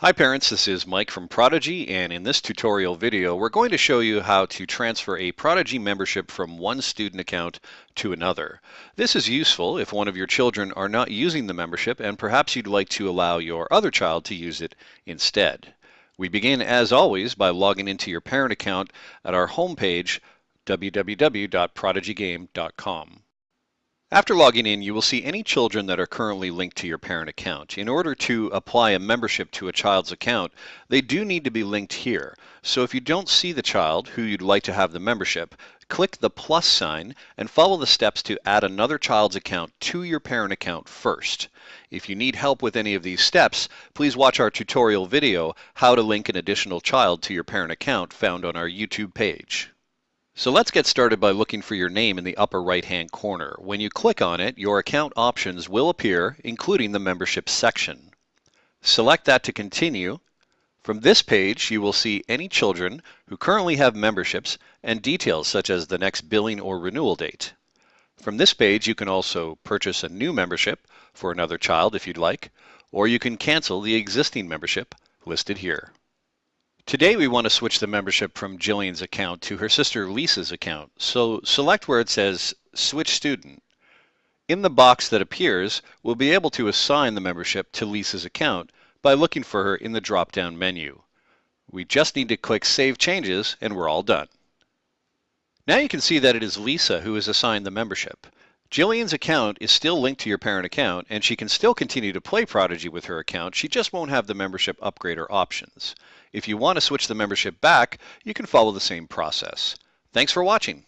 Hi parents, this is Mike from Prodigy and in this tutorial video we're going to show you how to transfer a Prodigy membership from one student account to another. This is useful if one of your children are not using the membership and perhaps you'd like to allow your other child to use it instead. We begin as always by logging into your parent account at our homepage www.prodigygame.com. After logging in, you will see any children that are currently linked to your parent account. In order to apply a membership to a child's account, they do need to be linked here. So if you don't see the child who you'd like to have the membership, click the plus sign and follow the steps to add another child's account to your parent account first. If you need help with any of these steps, please watch our tutorial video, How to Link an Additional Child to Your Parent Account, found on our YouTube page. So let's get started by looking for your name in the upper right hand corner. When you click on it, your account options will appear, including the membership section. Select that to continue. From this page, you will see any children who currently have memberships and details such as the next billing or renewal date. From this page, you can also purchase a new membership for another child if you'd like, or you can cancel the existing membership listed here. Today we want to switch the membership from Jillian's account to her sister Lisa's account. So select where it says Switch Student. In the box that appears, we'll be able to assign the membership to Lisa's account by looking for her in the drop-down menu. We just need to click Save Changes and we're all done. Now you can see that it is Lisa who is assigned the membership. Jillian's account is still linked to your parent account and she can still continue to play Prodigy with her account, she just won't have the membership upgrader options. If you want to switch the membership back, you can follow the same process. Thanks for watching.